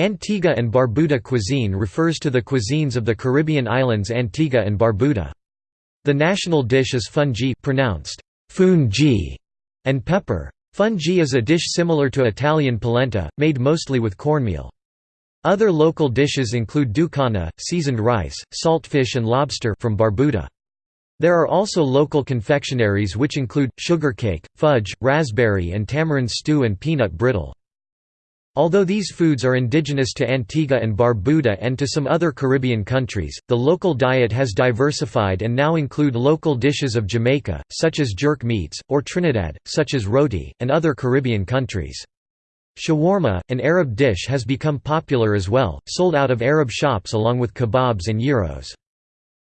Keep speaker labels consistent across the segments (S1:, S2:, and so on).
S1: Antigua and Barbuda cuisine refers to the cuisines of the Caribbean islands Antigua and Barbuda. The national dish is fungi pronounced fungi and pepper. Fungi is a dish similar to Italian polenta, made mostly with cornmeal. Other local dishes include ducana, seasoned rice, saltfish and lobster from Barbuda. There are also local confectionaries which include, sugar cake, fudge, raspberry and tamarind stew and peanut brittle. Although these foods are indigenous to Antigua and Barbuda and to some other Caribbean countries, the local diet has diversified and now include local dishes of Jamaica, such as jerk meats, or Trinidad, such as roti, and other Caribbean countries. Shawarma, an Arab dish has become popular as well, sold out of Arab shops along with kebabs and gyros.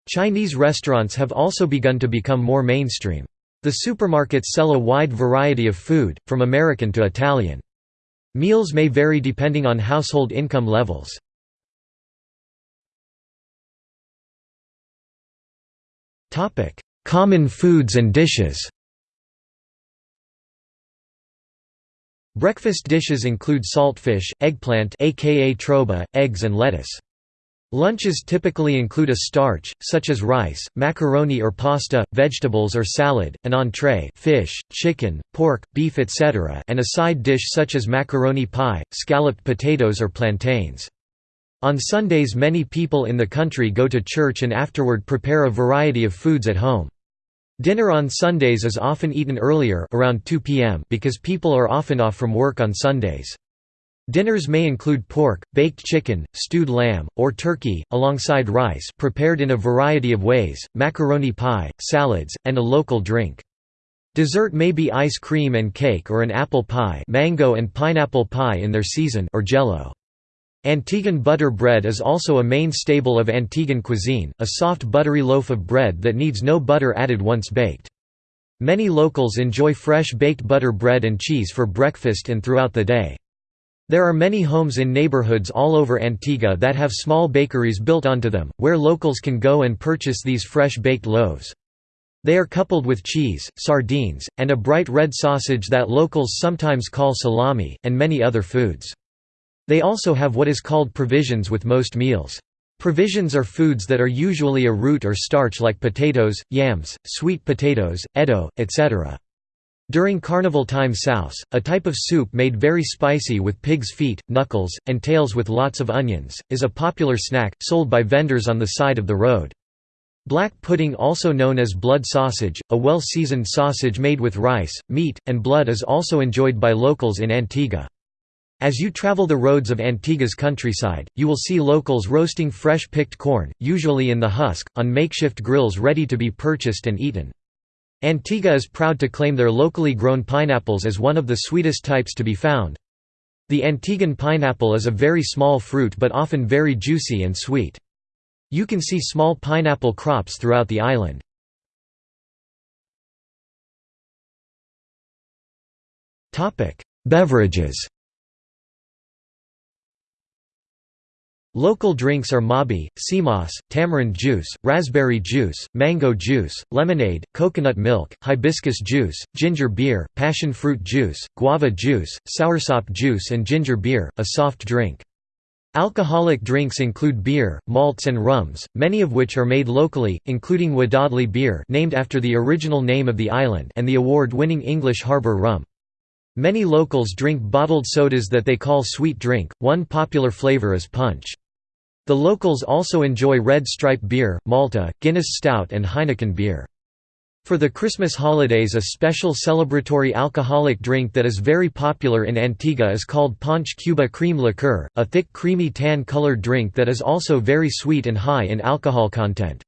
S1: Chinese restaurants have also begun to become more mainstream. The supermarkets sell a wide variety of food, from American to Italian. Meals may vary depending on household income levels. Common foods and dishes Breakfast dishes include saltfish, eggplant aka troba, eggs and lettuce. Lunches typically include a starch, such as rice, macaroni or pasta, vegetables or salad, an entree fish, chicken, pork, beef etc. and a side dish such as macaroni pie, scalloped potatoes or plantains. On Sundays many people in the country go to church and afterward prepare a variety of foods at home. Dinner on Sundays is often eaten earlier around 2 p.m. because people are often off from work on Sundays. Dinners may include pork, baked chicken, stewed lamb, or turkey, alongside rice prepared in a variety of ways, macaroni pie, salads, and a local drink. Dessert may be ice cream and cake or an apple pie mango and pineapple pie in their season or jello. Antiguan butter bread is also a main staple of Antiguan cuisine, a soft buttery loaf of bread that needs no butter added once baked. Many locals enjoy fresh baked butter bread and cheese for breakfast and throughout the day. There are many homes in neighborhoods all over Antigua that have small bakeries built onto them, where locals can go and purchase these fresh baked loaves. They are coupled with cheese, sardines, and a bright red sausage that locals sometimes call salami, and many other foods. They also have what is called provisions with most meals. Provisions are foods that are usually a root or starch like potatoes, yams, sweet potatoes, eddo, etc. During carnival time souse, a type of soup made very spicy with pig's feet, knuckles, and tails with lots of onions, is a popular snack, sold by vendors on the side of the road. Black pudding also known as blood sausage, a well-seasoned sausage made with rice, meat, and blood is also enjoyed by locals in Antigua. As you travel the roads of Antigua's countryside, you will see locals roasting fresh picked corn, usually in the husk, on makeshift grills ready to be purchased and eaten. Antigua is proud to claim their locally grown pineapples as one of the sweetest types to be found. The Antiguan pineapple is a very small fruit but often very juicy and sweet. You can see small pineapple crops throughout the island. Beverages Local drinks are mabi, sea moss, tamarind juice, raspberry juice, mango juice, lemonade, coconut milk, hibiscus juice, ginger beer, passion fruit juice, guava juice, soursop juice and ginger beer, a soft drink. Alcoholic drinks include beer, malts and rums, many of which are made locally, including Wadadli beer named after the original name of the island and the award-winning English Harbour rum. Many locals drink bottled sodas that they call sweet drink, one popular flavour is punch. The locals also enjoy Red Stripe beer, Malta, Guinness Stout and Heineken beer. For the Christmas holidays a special celebratory alcoholic drink that is very popular in Antigua is called Ponche Kuba cream liqueur, a thick creamy tan-colored drink that is also very sweet and high in alcohol content.